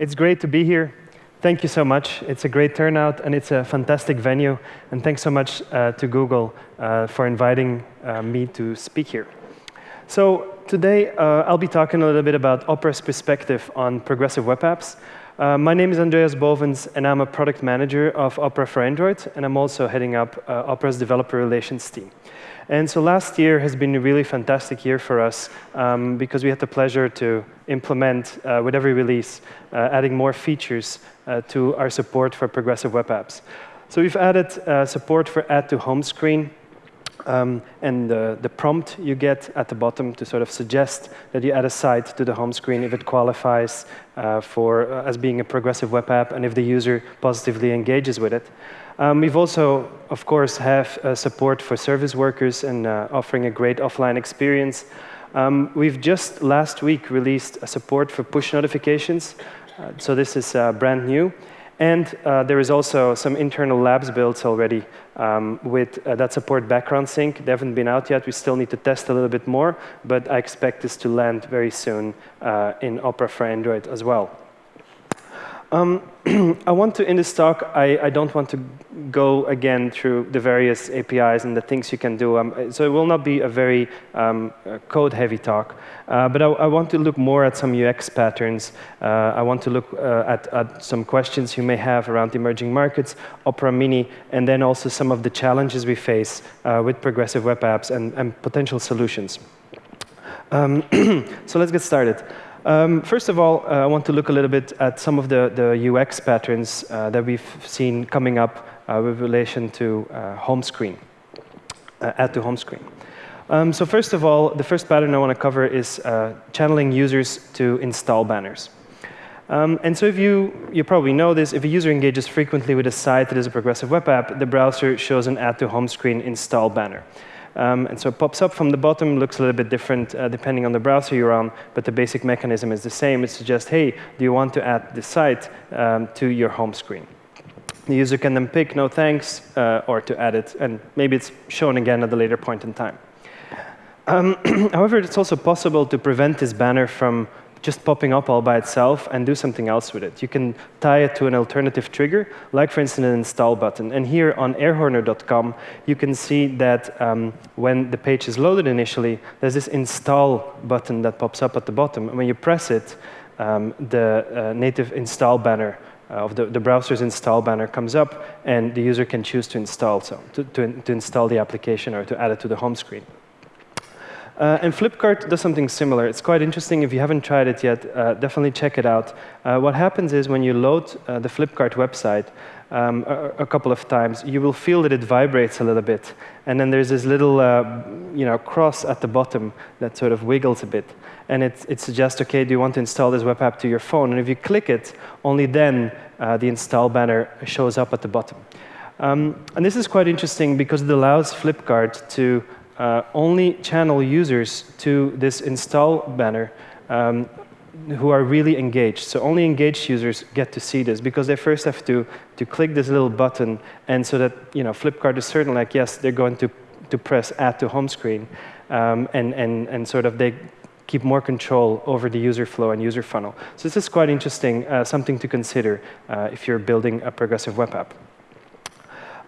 It's great to be here. Thank you so much. It's a great turnout, and it's a fantastic venue. And thanks so much uh, to Google uh, for inviting uh, me to speak here. So today, uh, I'll be talking a little bit about Opera's perspective on progressive web apps. Uh, my name is Andreas Bovens, and I'm a product manager of Opera for Android, and I'm also heading up uh, Opera's developer relations team. And so last year has been a really fantastic year for us um, because we had the pleasure to implement, uh, with every release, uh, adding more features uh, to our support for progressive web apps. So we've added uh, support for add to home screen, um, and the, prompt you get at the bottom to sort of suggest that you add a site to the home screen if it qualifies uh, for uh, as being a progressive web app and if the user positively engages with it. Um, we've also, of course, have uh, support for service workers and uh, offering a great offline experience. Um, we've just last week released a support for push notifications. Uh, so this is uh, brand new. And uh, there is also some internal labs built already um, with uh, that support background sync. They haven't been out yet. We still need to test a little bit more, but I expect this to land very soon in Opera for Android as well. Um, I want to, in this talk, I, I, don't want to go again through the various APIs and the things you can do. Um, so it will not be a very um, uh, code-heavy talk. Uh, but I, I, want to look more at some UX patterns. Uh, I want to look uh, at, at, some questions you may have around emerging markets, Opera Mini, and then also some of the challenges we face uh, with progressive web apps and, and potential solutions. Um, so let's get started. Um, first of all, uh, I want to look a little bit at some of the, the UX patterns uh, that we've seen coming up uh, with relation to uh, home screen, uh, add to home screen. Um, so first of all, the first pattern I want to cover is uh, channeling users to install banners. Um, and so if you, you probably know this, if a user engages frequently with a site that is a progressive web app, the browser shows an add to home screen install banner. Um, and so it pops up from the bottom, looks a little bit different uh, depending on the browser you're on, but the basic mechanism is the same. It suggests, hey, do you want to add this site um, to your home screen? The user can then pick no thanks uh, or to add it, and maybe it's shown again at a later point in time. Um, however, it's also possible to prevent this banner from just popping up all by itself and do something else with it. You can tie it to an alternative trigger, like, for instance, an install button. And here on airhorner.com, you can see that um, when the page is loaded initially, there's this install button that pops up at the bottom. And when you press it, um, the uh, native install banner uh, of the, the, browser's install banner comes up, and the user can choose to install, so to, to, to install the application or to add it to the home screen. Uh, and Flipkart does something similar. It's quite interesting. If you haven't tried it yet, uh, definitely check it out. Uh, what happens is when you load uh, the Flipkart website um, a, a, couple of times, you will feel that it vibrates a little bit. And then there's this little uh, you know, cross at the bottom that sort of wiggles a bit. And it, it suggests, OK, do you want to install this web app to your phone? And if you click it, only then uh, the install banner shows up at the bottom. Um, and this is quite interesting because it allows Flipkart to uh, only channel users to this install banner um, who are really engaged. So only engaged users get to see this because they first have to, to click this little button and so that you know, Flipkart is certain like, yes, they're going to, to press add to home screen um, and, and, and sort of they keep more control over the user flow and user funnel. So this is quite interesting, uh, something to consider uh, if you're building a progressive web app.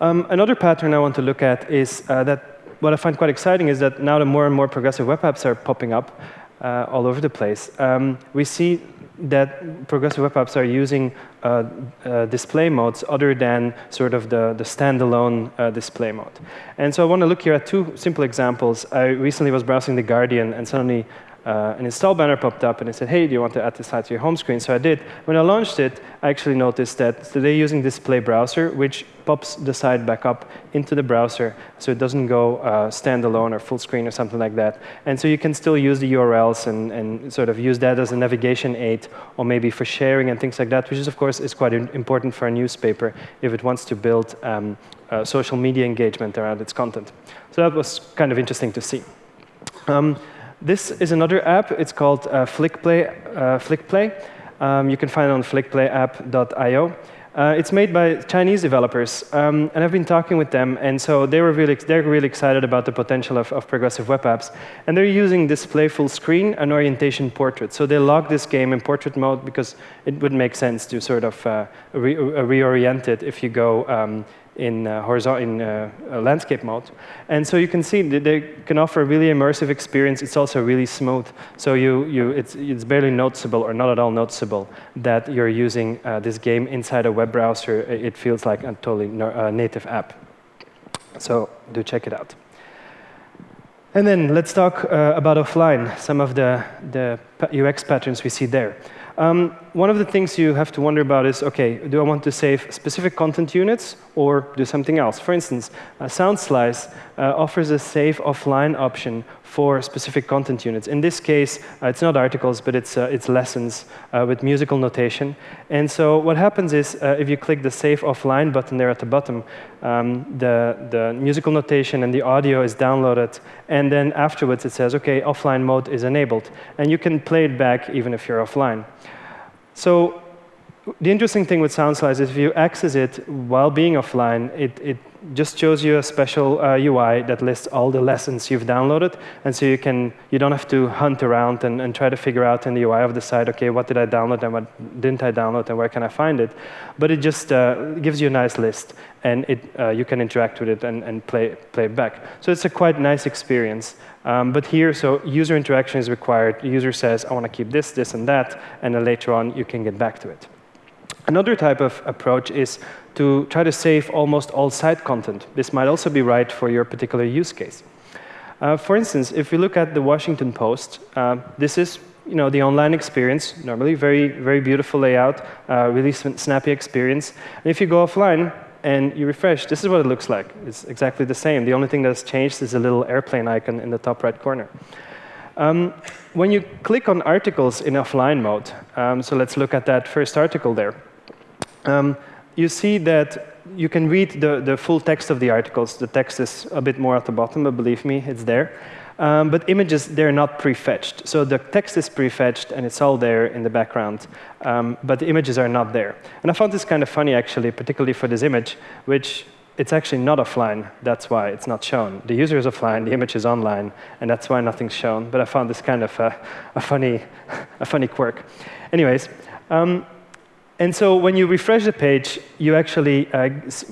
Um, another pattern I want to look at is uh, that what I find quite exciting is that now the more and more progressive web apps are popping up uh, all over the place, um, we see that progressive web apps are using uh, uh, display modes other than sort of the, the standalone uh, display mode. And so I want to look here at two simple examples. I recently was browsing The Guardian, and suddenly uh, an install banner popped up and it said, hey, do you want to add this site to your home screen? So I did. When I launched it, I actually noticed that they're using display browser, which pops the site back up into the browser so it doesn't go uh, standalone or full screen or something like that. And so you can still use the URLs and, and sort of use that as a navigation aid or maybe for sharing and things like that, which is, of course, is quite important for a newspaper if it wants to build um, uh, social media engagement around its content. So that was kind of interesting to see. Um, this is another app. It's called uh, FlickPlay. Uh, FlickPlay. Um, you can find it on flickplayapp.io. Uh, it's made by Chinese developers, um, and I've been talking with them, and so they were really, they're really excited about the potential of, of progressive web apps. And they're using display full screen and orientation portrait. So they log this game in portrait mode because it would make sense to sort of uh, re reorient it if you go um, in, uh, horizontal, in uh, landscape mode. And so you can see that they can offer a really immersive experience. It's also really smooth. So you, you, it's, it's barely noticeable or not at all noticeable that you're using uh, this game inside a web browser. It feels like a totally native app. So do check it out. And then let's talk uh, about offline, some of the, the UX patterns we see there. Um, one of the things you have to wonder about is, OK, do I want to save specific content units or do something else? For instance, uh, SoundSlice uh, offers a save offline option for specific content units. In this case, uh, it's not articles, but it's, uh, it's lessons uh, with musical notation. And so what happens is, uh, if you click the Save Offline button there at the bottom, um, the, the musical notation and the audio is downloaded. And then afterwards, it says, OK, offline mode is enabled. And you can play it back even if you're offline. So the interesting thing with SoundSlice is if you access it while being offline, it, it just shows you a special uh, UI that lists all the lessons you've downloaded. And so you, can, you don't have to hunt around and, and try to figure out in the UI of the site, OK, what did I download and what didn't I download and where can I find it? But it just uh, gives you a nice list. And it, uh, you can interact with it and, and play, play it back. So it's a quite nice experience. Um, but here, so user interaction is required. The user says, I want to keep this, this, and that. And then later on, you can get back to it. Another type of approach is to try to save almost all site content. This might also be right for your particular use case. Uh, for instance, if we look at the Washington Post, uh, this is you know, the online experience, normally very, very beautiful layout, uh, really snappy experience. And if you go offline and you refresh, this is what it looks like. It's exactly the same. The only thing that's changed is a little airplane icon in the top right corner. Um, when you click on articles in offline mode, um, so let's look at that first article there um, you see that you can read the, the full text of the articles. The text is a bit more at the bottom, but believe me, it's there. Um, but images, they're not prefetched. So the text is prefetched, and it's all there in the background. Um, but the images are not there. And I found this kind of funny, actually, particularly for this image, which it's actually not offline. That's why it's not shown. The user is offline, the image is online, and that's why nothing's shown. But I found this kind of a, a funny, a funny quirk. Anyways, um, and so when you refresh the page, you actually, uh,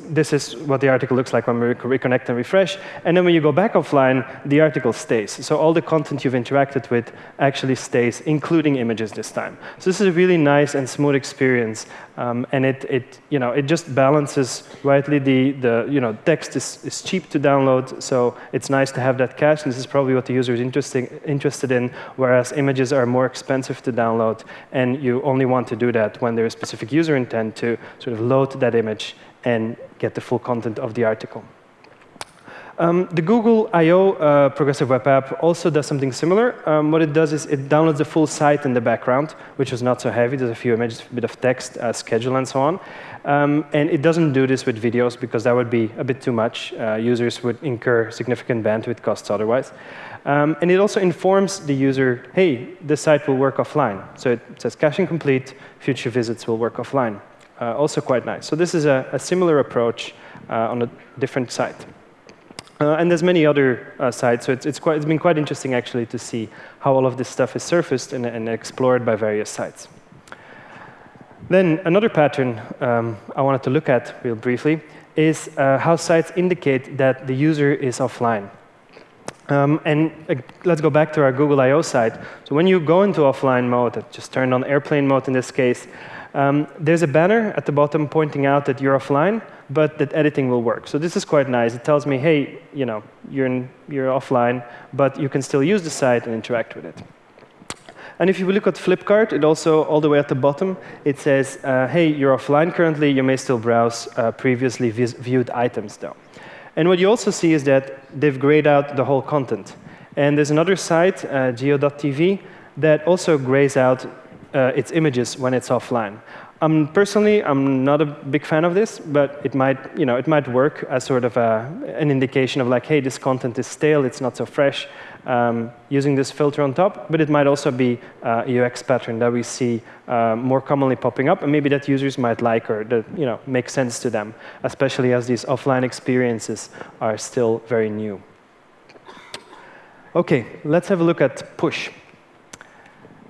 this is what the article looks like when we reconnect and refresh. And then when you go back offline, the article stays. So all the content you've interacted with actually stays, including images this time. So this is a really nice and smooth experience. Um, and it, it, you know, it just balances rightly. The, the you know, text is, is cheap to download, so it's nice to have that cache. This is probably what the user is interesting, interested in, whereas images are more expensive to download. And you only want to do that when there is specific specific user intent to sort of load that image and get the full content of the article. Um, the Google I.O. Uh, progressive web app also does something similar. Um, what it does is it downloads the full site in the background, which is not so heavy. There's a few images, a bit of text, uh, schedule, and so on. Um, and it doesn't do this with videos because that would be a bit too much. Uh, users would incur significant bandwidth costs otherwise. Um, and it also informs the user, hey, this site will work offline. So it says caching complete, future visits will work offline. Uh, also quite nice. So this is a, a similar approach uh, on a different site. Uh, and there's many other uh, sites, so it's, it's, quite, it's been quite interesting actually to see how all of this stuff is surfaced and, and explored by various sites. Then another pattern um, I wanted to look at real briefly is uh, how sites indicate that the user is offline. Um, and uh, let's go back to our Google I.O. site. So when you go into offline mode, I just turned on airplane mode in this case, um, there's a banner at the bottom pointing out that you're offline, but that editing will work. So this is quite nice. It tells me, hey, you know, you're, in, you're offline, but you can still use the site and interact with it. And if you look at Flipkart, it also, all the way at the bottom, it says, uh, hey, you're offline currently, you may still browse uh, previously viewed items though. And what you also see is that they've grayed out the whole content. And there's another site, uh, geo.tv, that also grays out uh, its images when it's offline. Um, personally, I'm not a big fan of this, but it might, you know, it might work as sort of a, an indication of like, hey, this content is stale, it's not so fresh, um, using this filter on top. But it might also be uh, a UX pattern that we see uh, more commonly popping up, and maybe that users might like or that you know makes sense to them, especially as these offline experiences are still very new. OK, let's have a look at push.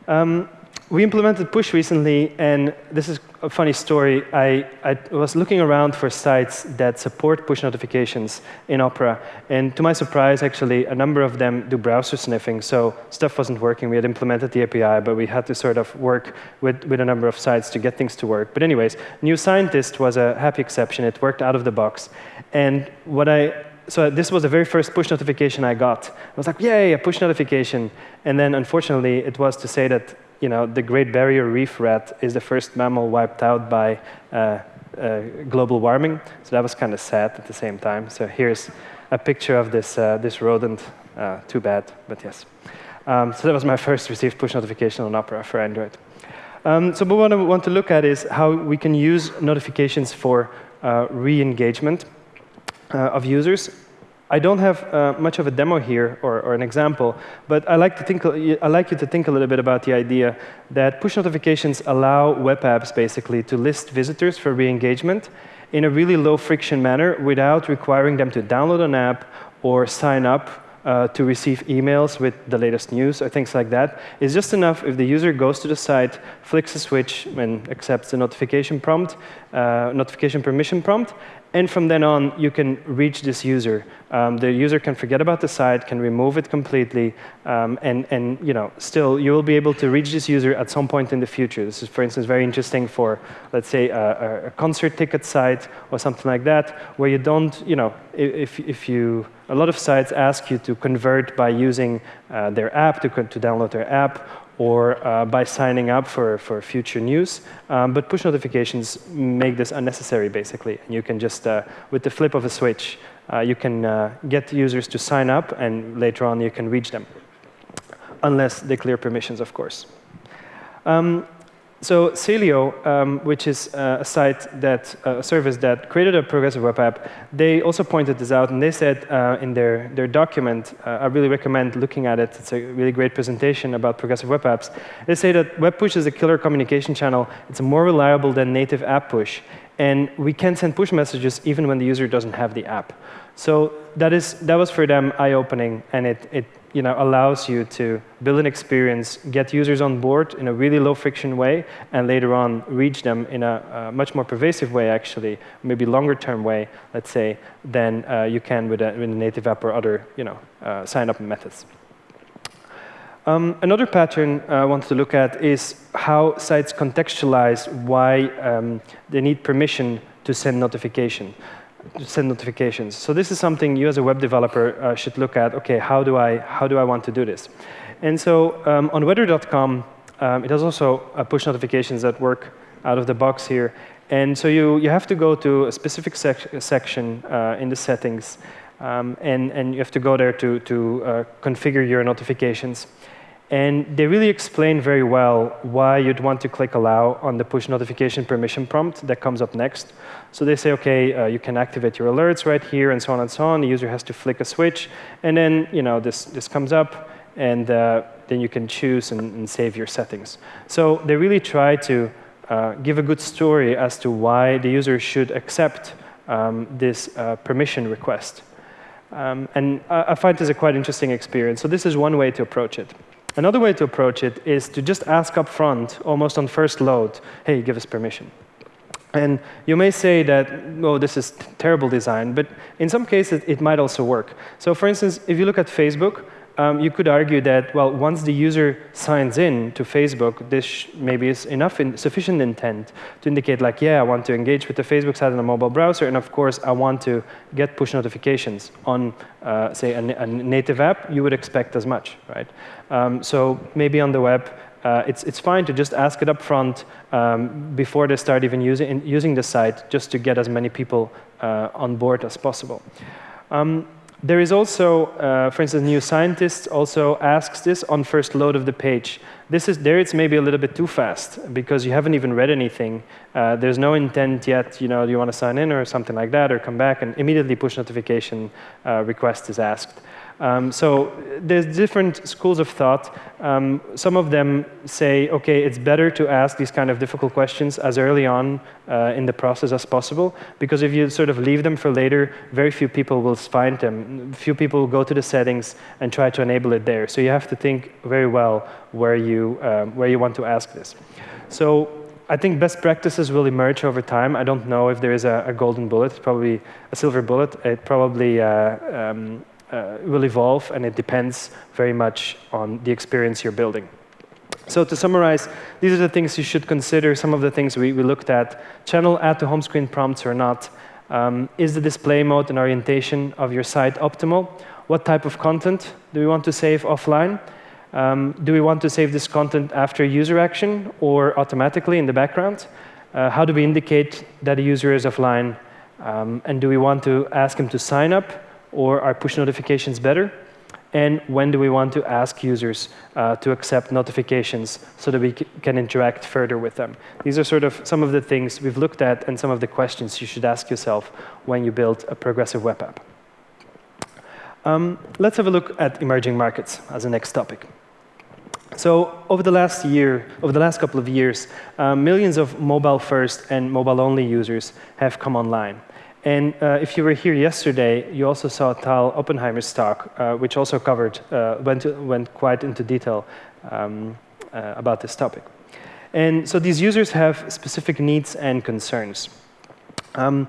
Um, we implemented push recently, and this is a funny story. I, I, was looking around for sites that support push notifications in Opera, and to my surprise, actually, a number of them do browser sniffing, so stuff wasn't working. We had implemented the API, but we had to sort of work with, with a number of sites to get things to work. But anyways, New Scientist was a happy exception. It worked out of the box. And what I so this was the very first push notification I got. I was like, yay, a push notification. And then unfortunately, it was to say that you know, the Great Barrier Reef rat is the first mammal wiped out by uh, uh, global warming. So that was kind of sad at the same time. So here's a picture of this, uh, this rodent. Uh, too bad, but yes. Um, so that was my first received push notification on Opera for Android. Um, so what I want to look at is how we can use notifications for uh, re-engagement uh, of users I don't have uh, much of a demo here or, or, an example, but I like, to think, I like you to think a little bit about the idea that push notifications allow web apps basically to list visitors for re-engagement in a really low friction manner without requiring them to download an app or sign up uh, to receive emails with the latest news or things like that. It's just enough if the user goes to the site, flicks a switch, and accepts the notification prompt, uh, notification permission prompt, and from then on, you can reach this user. Um, the user can forget about the site, can remove it completely, um, and, and you know, still, you will be able to reach this user at some point in the future. This is, for instance, very interesting for, let's say, a, a concert ticket site or something like that, where you don't, you know, if, if you, a lot of sites ask you to convert by using uh, their app, to, to download their app, or uh, by signing up for, for future news. Um, but push notifications make this unnecessary, basically. And you can just, uh, with the flip of a switch, uh, you can uh, get users to sign up, and later on you can reach them, unless they clear permissions, of course. Um, so Selio, um, which is uh, a site that, uh, a service that created a progressive web app, they also pointed this out, and they said uh, in their, their document, uh, I really recommend looking at it, it's a really great presentation about progressive web apps. They say that web push is a killer communication channel. It's more reliable than native app push, and we can send push messages even when the user doesn't have the app. So that, is, that was for them eye-opening, and it, it you know, allows you to build an experience, get users on board in a really low-friction way, and later on reach them in a, a much more pervasive way, actually, maybe longer-term way, let's say, than uh, you can with a, with a, native app or other you know, uh, sign-up methods. Um, another pattern uh, I wanted to look at is how sites contextualize why um, they need permission to send notification send notifications. So this is something you as a web developer uh, should look at. OK, how do I how do I want to do this? And so um, on weather.com, um, it has also uh, push notifications that work out of the box here. And so you, you have to go to a specific sec section uh, in the settings, um, and, and you have to go there to, to uh, configure your notifications. And they really explain very well why you'd want to click allow on the push notification permission prompt that comes up next. So they say, OK, uh, you can activate your alerts right here, and so on and so on. The user has to flick a switch. And then you know, this, this comes up, and uh, then you can choose and, and, save your settings. So they really try to uh, give a good story as to why the user should accept um, this uh, permission request. Um, and I, I find this a quite interesting experience. So this is one way to approach it. Another way to approach it is to just ask up front, almost on first load, hey, give us permission. And you may say that, oh, this is terrible design, but in some cases, it might also work. So for instance, if you look at Facebook, um, you could argue that, well, once the user signs in to Facebook, this maybe is enough in sufficient intent to indicate, like, yeah, I want to engage with the Facebook site on a mobile browser, and of course, I want to get push notifications on, uh, say, a, a, native app. You would expect as much, right? Um, so maybe on the web, uh, it's, it's fine to just ask it up front um, before they start even using, using the site, just to get as many people uh, on board as possible. Um, there is also, uh, for instance, new scientists also asks this on first load of the page. This is there. It's maybe a little bit too fast because you haven't even read anything. Uh, there's no intent yet. You know, do you want to sign in or something like that, or come back and immediately push notification uh, request is asked. Um, so there's different schools of thought. Um, some of them say, okay, it's better to ask these kind of difficult questions as early on uh, in the process as possible, because if you sort of leave them for later, very few people will find them. Few people will go to the settings and try to enable it there. So you have to think very well where you, um, where you want to ask this. So I think best practices will emerge over time. I don't know if there is a, a golden bullet, probably a silver bullet. It probably uh, um, uh, will evolve, and it depends very much on the experience you're building. So to summarize, these are the things you should consider, some of the things we, we looked at. Channel add to home screen prompts or not. Um, is the display mode and orientation of your site optimal? What type of content do we want to save offline? Um, do we want to save this content after user action or automatically in the background? Uh, how do we indicate that a user is offline? Um, and do we want to ask him to sign up or are push notifications better? And when do we want to ask users uh, to accept notifications so that we can interact further with them? These are sort of some of the things we've looked at and some of the questions you should ask yourself when you build a progressive web app. Um, let's have a look at emerging markets as a next topic. So over the last year, over the last couple of years, uh, millions of mobile-first and mobile-only users have come online. And uh, if you were here yesterday, you also saw Tal Oppenheimer's talk, uh, which also covered, uh, went, to, went quite into detail um, uh, about this topic. And so these users have specific needs and concerns. Um,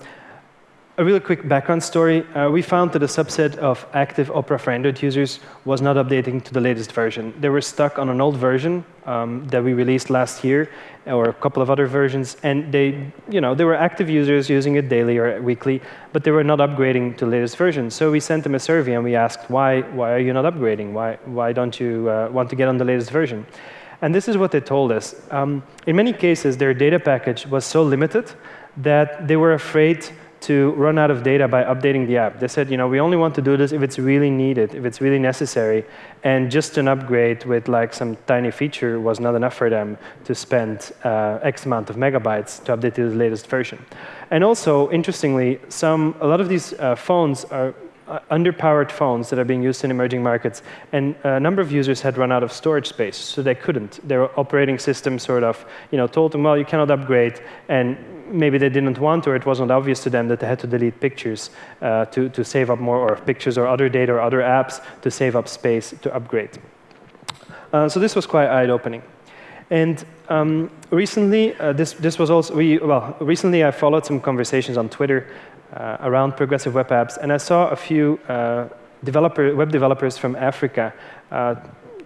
a really quick background story. Uh, we found that a subset of active Opera for Android users was not updating to the latest version. They were stuck on an old version um, that we released last year, or a couple of other versions, and they, you know, they were active users using it daily or weekly, but they were not upgrading to the latest version. So we sent them a survey and we asked, why, why are you not upgrading? Why, why don't you uh, want to get on the latest version? And this is what they told us. Um, in many cases, their data package was so limited that they were afraid to run out of data by updating the app. They said, you know, we only want to do this if it's really needed, if it's really necessary, and just an upgrade with like some tiny feature was not enough for them to spend uh, X amount of megabytes to update to the latest version. And also, interestingly, some a lot of these uh, phones are uh, underpowered phones that are being used in emerging markets, and a number of users had run out of storage space, so they couldn't. Their operating system sort of, you know, told them, well, you cannot upgrade, and maybe they didn't want or it wasn't obvious to them that they had to delete pictures uh, to, to save up more, or pictures or other data or other apps to save up space to upgrade. Uh, so this was quite eye-opening. And um, recently, uh, this, this was also, we, well, recently I followed some conversations on Twitter around progressive web apps, and I saw a few uh, developer, web developers from Africa uh,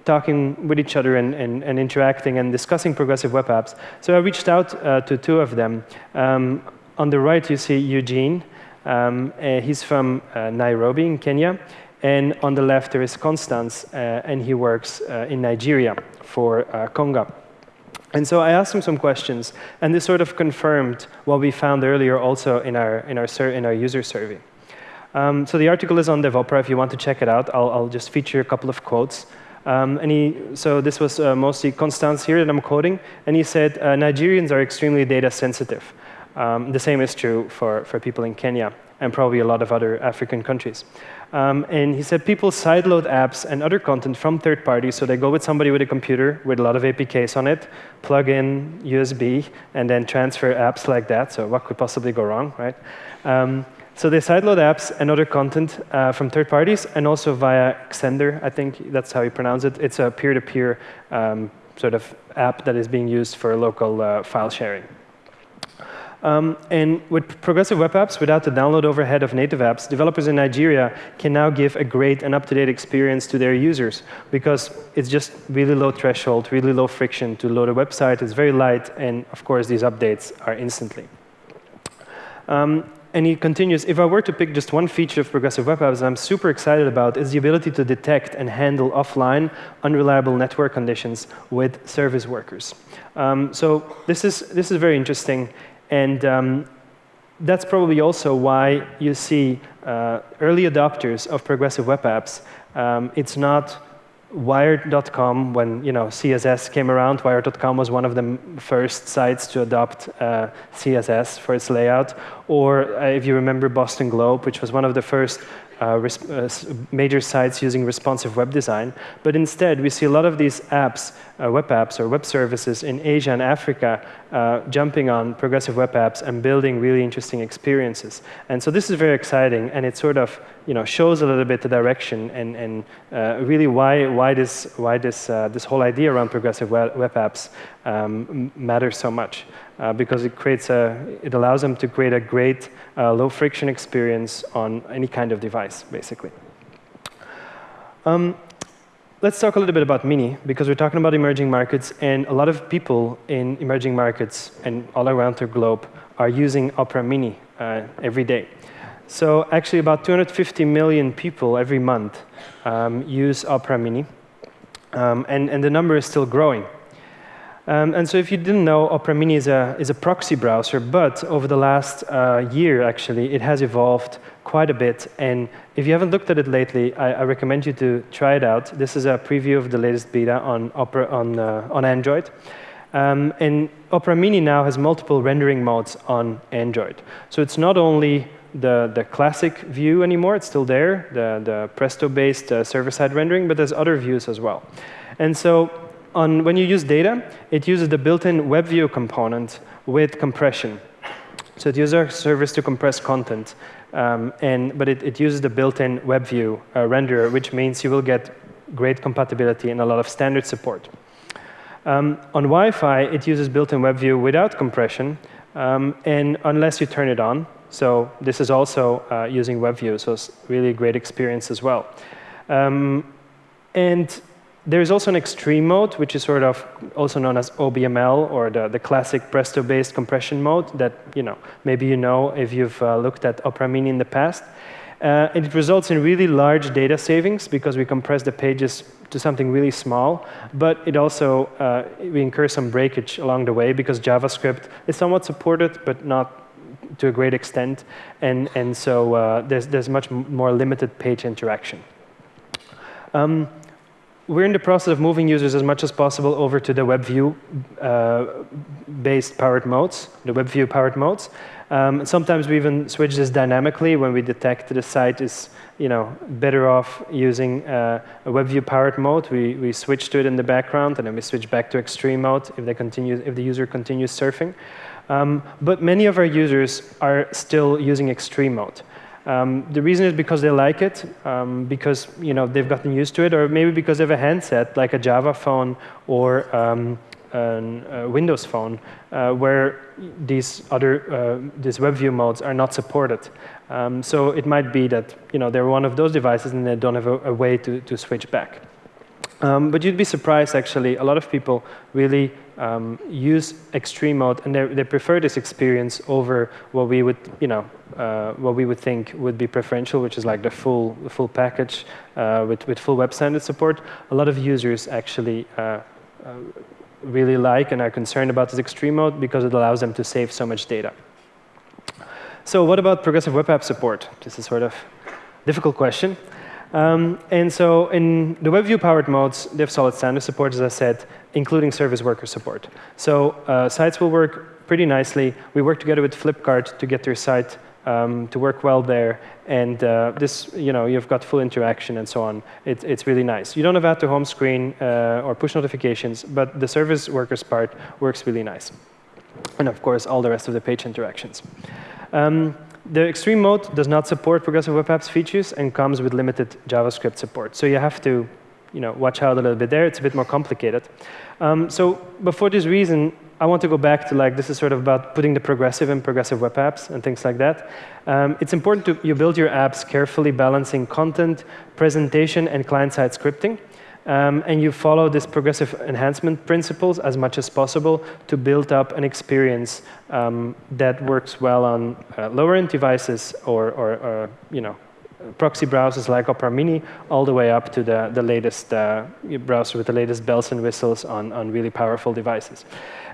talking with each other and, and, and, interacting and discussing progressive web apps. So I reached out uh, to two of them. Um, on the right, you see Eugene. Um, uh, he's from uh, Nairobi in Kenya. And on the left, there is Constance, and he works in Nigeria for Konga. And so I asked him some questions, and this sort of confirmed what we found earlier also in our, in our, in our user survey. Um, so the article is on DevOpera. If you want to check it out, I'll, I'll just feature a couple of quotes. Um, and he, so this was uh, mostly Constance here that I'm quoting, and he said, uh, Nigerians are extremely data sensitive. Um, the same is true for, for people in Kenya and probably a lot of other African countries. Um, and he said people sideload apps and other content from third parties. So they go with somebody with a computer with a lot of APKs on it, plug in USB, and then transfer apps like that. So what could possibly go wrong, right? Um, so they sideload apps and other content uh, from third parties, and also via Xender, I think that's how you pronounce it. It's a peer-to-peer -peer, um, sort of app that is being used for local uh, file sharing. Um, and with progressive web apps, without the download overhead of native apps, developers in Nigeria can now give a great and up-to-date experience to their users because it's just really low threshold, really low friction to load a website. It's very light, and of course, these updates are instantly. Um, and he continues, if I were to pick just one feature of progressive web apps I'm super excited about is the ability to detect and handle offline unreliable network conditions with service workers. Um, so this is, this is very interesting. And um, that's probably also why you see uh, early adopters of progressive web apps. Um, it's not Wired.com, when you know CSS came around, Wired.com was one of the first sites to adopt uh, CSS for its layout. Or uh, if you remember Boston Globe, which was one of the first uh, uh major sites using responsive web design. But instead, we see a lot of these apps, uh, web apps or web services in Asia and Africa uh, jumping on progressive web apps and building really interesting experiences. And so this is very exciting, and it sort of you know, shows a little bit the direction and, and uh, really why, why, this, why this, uh, this whole idea around progressive web, apps um, matters so much. Uh, because it creates a, it allows them to create a great uh, low friction experience on any kind of device, basically. Um, let's talk a little bit about Mini, because we're talking about emerging markets, and a lot of people in emerging markets and all around the globe are using Opera Mini uh, every day. So actually about 250 million people every month um, use Opera Mini, um, and, and the number is still growing. Um, and so if you didn't know, Opera Mini is a, is a proxy browser, but over the last uh, year, actually, it has evolved quite a bit. And if you haven't looked at it lately, I, I recommend you to try it out. This is a preview of the latest beta on, Opera, on, uh, on Android. Um, and Opera Mini now has multiple rendering modes on Android. So it's not only the, the classic view anymore, it's still there, the, the Presto-based uh, server-side rendering, but there's other views as well. And so on, when you use data, it uses the built-in WebView component with compression. So it uses our service to compress content, um, and, but it, it, uses the built-in WebView uh, renderer, which means you will get great compatibility and a lot of standard support. Um, on Wi-Fi, it uses built-in WebView without compression, um, and unless you turn it on. So this is also uh, using WebView, so it's really a great experience as well. Um, and there's also an extreme mode, which is sort of also known as OBML, or the, the classic Presto-based compression mode that you know maybe you know if you've uh, looked at Opera Mini in the past. Uh, it results in really large data savings because we compress the pages to something really small, but it also, uh, we incur some breakage along the way because JavaScript is somewhat supported, but not to a great extent, and, and so uh, there's, there's much more limited page interaction. Um, we're in the process of moving users as much as possible over to the WebView-based uh, powered modes, the WebView powered modes. Um, sometimes we even switch this dynamically when we detect the site is you know, better off using uh, a WebView powered mode. We, we switch to it in the background, and then we switch back to extreme mode if, they continue, if the user continues surfing. Um, but many of our users are still using extreme mode. Um, the reason is because they like it, um, because you know they've gotten used to it, or maybe because they have a handset like a Java phone or um, a Windows phone, uh, where these other uh, these WebView modes are not supported. Um, so it might be that you know they're one of those devices and they don't have a, a way to, to switch back. Um, but you'd be surprised, actually. A lot of people really um, use extreme mode, and they prefer this experience over what we would, you know, uh, what we would think would be preferential, which is like the full, the full package uh, with, with full web standard support. A lot of users actually uh, uh, really like and are concerned about this extreme mode because it allows them to save so much data. So what about progressive web app support? This is sort of difficult question. Um, and so in the WebView powered modes, they have solid standard support, as I said, including service worker support. So uh, sites will work pretty nicely. We work together with Flipkart to get their site um, to work well there. And uh, this, you know, you've got full interaction and so on. It, it's really nice. You don't have to home screen uh, or push notifications, but the service workers part works really nice. And of course, all the rest of the page interactions. Um, the extreme mode does not support progressive web apps features and comes with limited JavaScript support. So you have to you know, watch out a little bit there. It's a bit more complicated. Um, so but for this reason, I want to go back to like, this is sort of about putting the progressive in progressive web apps and things like that. Um, it's important to you build your apps carefully balancing content, presentation, and client-side scripting. Um, and you follow this progressive enhancement principles as much as possible to build up an experience um, that works well on uh, lower-end devices or, or, or, you know, proxy browsers like Opera Mini, all the way up to the, the latest uh, browser with the latest bells and whistles on, on really powerful devices.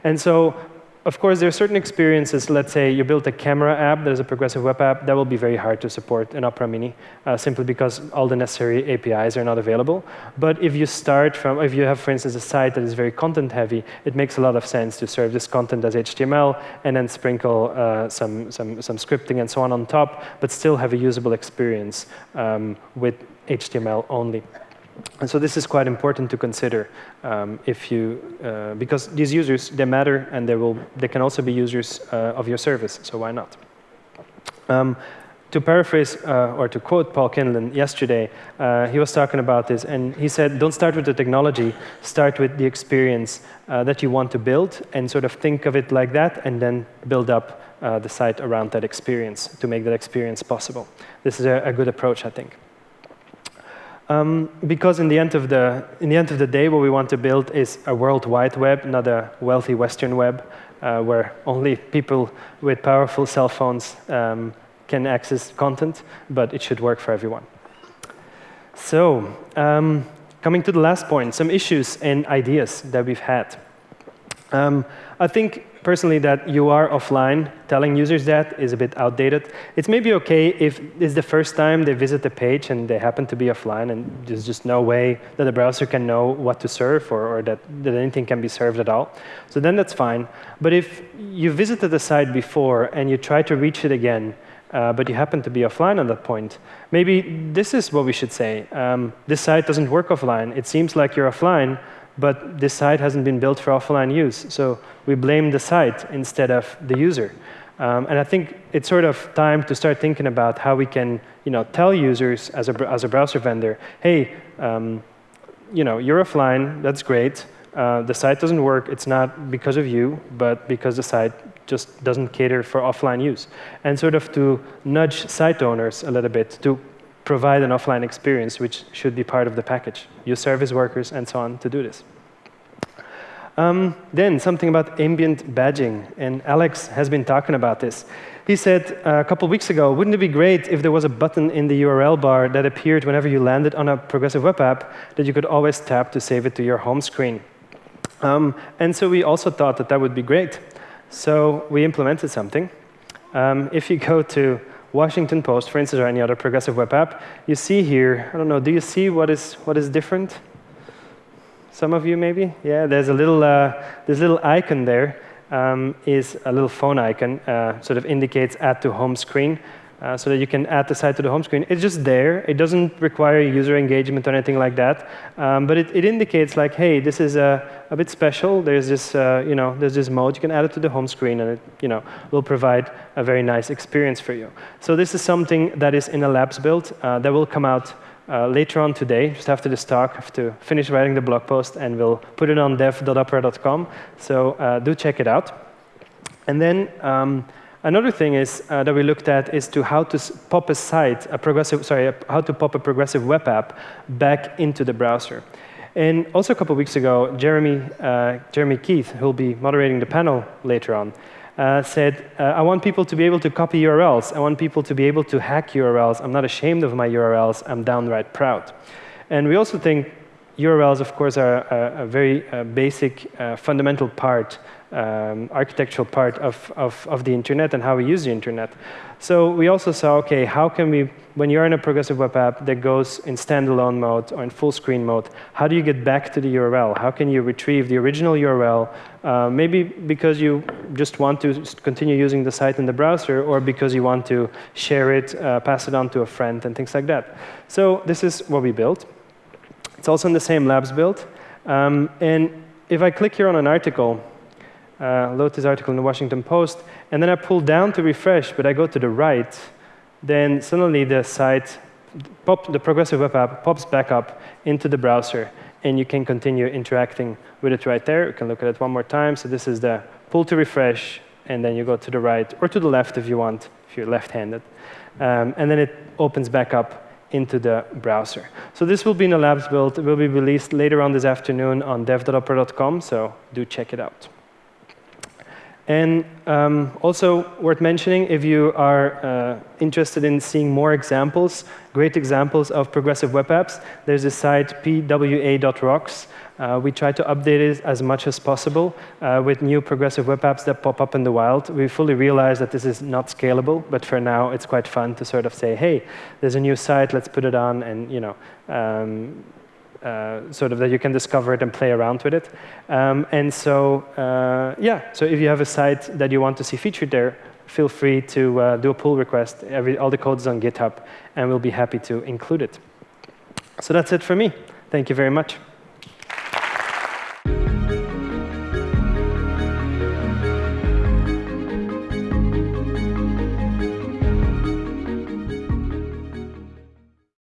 And so of course, there are certain experiences. Let's say you built a camera app that is a progressive web app. That will be very hard to support in Opera Mini, uh, simply because all the necessary APIs are not available. But if you start from, if you have, for instance, a site that is very content heavy, it makes a lot of sense to serve this content as HTML and then sprinkle uh, some, some, some scripting and so on on top, but still have a usable experience um, with HTML only. And so this is quite important to consider um, if you, uh, because these users, they matter and they, will, they can also be users uh, of your service, so why not? Um, to paraphrase uh, or to quote Paul Kinlan yesterday, uh, he was talking about this and he said, don't start with the technology, start with the experience uh, that you want to build and sort of think of it like that and then build up uh, the site around that experience to make that experience possible. This is a, a good approach, I think. Um, because in the, end of the, in the end of the day, what we want to build is a world wide web, not a wealthy Western web, uh, where only people with powerful cell phones um, can access content, but it should work for everyone. So, um, coming to the last point, some issues and ideas that we've had. Um, I think personally that you are offline, telling users that is a bit outdated. It's maybe OK if it's the first time they visit the page and they happen to be offline and there's just no way that the browser can know what to serve or, or that, that anything can be served at all. So then that's fine. But if you visited the site before and you try to reach it again, uh, but you happen to be offline at that point, maybe this is what we should say. Um, this site doesn't work offline. It seems like you're offline, but this site hasn't been built for offline use. So we blame the site instead of the user. Um, and I think it's sort of time to start thinking about how we can you know, tell users as a, as a browser vendor, hey, um, you know, you're offline, that's great. Uh, the site doesn't work, it's not because of you, but because the site just doesn't cater for offline use. And sort of to nudge site owners a little bit to provide an offline experience, which should be part of the package. Use service workers and so on to do this. Um, then something about ambient badging, and Alex has been talking about this. He said uh, a couple weeks ago, wouldn't it be great if there was a button in the URL bar that appeared whenever you landed on a progressive web app that you could always tap to save it to your home screen? Um, and so we also thought that that would be great. So we implemented something. Um, if you go to Washington Post, for instance, or any other progressive web app, you see here, I don't know, do you see what is, what is different? Some of you maybe? Yeah, there's a little, uh, this little icon there um, is a little phone icon, uh, sort of indicates add to home screen uh, so that you can add the site to the home screen. It's just there. It doesn't require user engagement or anything like that. Um, but it, it, indicates like, hey, this is a, a bit special. There's this, uh, you know, there's this mode. You can add it to the home screen, and it, you know, will provide a very nice experience for you. So this is something that is in a labs build uh, that will come out uh, later on today, just after this talk, I have to finish writing the blog post, and we'll put it on dev.opera.com. So uh, do check it out. And then um, Another thing is uh, that we looked at is to how to pop a site, a progressive, sorry, how to pop a progressive web app back into the browser. And also a couple weeks ago, Jeremy, uh, Jeremy Keith, who will be moderating the panel later on, uh, said, uh, I want people to be able to copy URLs. I want people to be able to hack URLs. I'm not ashamed of my URLs. I'm downright proud. And we also think URLs, of course, are a, a very uh, basic, uh, fundamental part um, architectural part of, of, of, the internet and how we use the internet. So we also saw, OK, how can we, when you're in a progressive web app that goes in standalone mode or in full screen mode, how do you get back to the URL? How can you retrieve the original URL, uh, maybe because you just want to continue using the site in the browser or because you want to share it, uh, pass it on to a friend, and things like that. So this is what we built. It's also in the same labs build. Um, and if I click here on an article, uh, load this article in the Washington Post, and then I pull down to refresh, but I go to the right, then suddenly the site, pop, the progressive web app pops back up into the browser, and you can continue interacting with it right there. You can look at it one more time. So this is the pull to refresh, and then you go to the right, or to the left if you want, if you're left-handed. Um, and then it opens back up into the browser. So this will be in a labs build. It will be released later on this afternoon on dev.opera.com, so do check it out. And um, also worth mentioning, if you are uh, interested in seeing more examples, great examples of progressive web apps, there's a site pwa.rocks. Uh, we try to update it as much as possible uh, with new progressive web apps that pop up in the wild. We fully realize that this is not scalable, but for now it's quite fun to sort of say, hey, there's a new site, let's put it on, and you know, um, uh, sort of that you can discover it and play around with it. Um, and so, uh, yeah, so if you have a site that you want to see featured there, feel free to uh, do a pull request. Every, all the code is on GitHub, and we'll be happy to include it. So that's it for me. Thank you very much.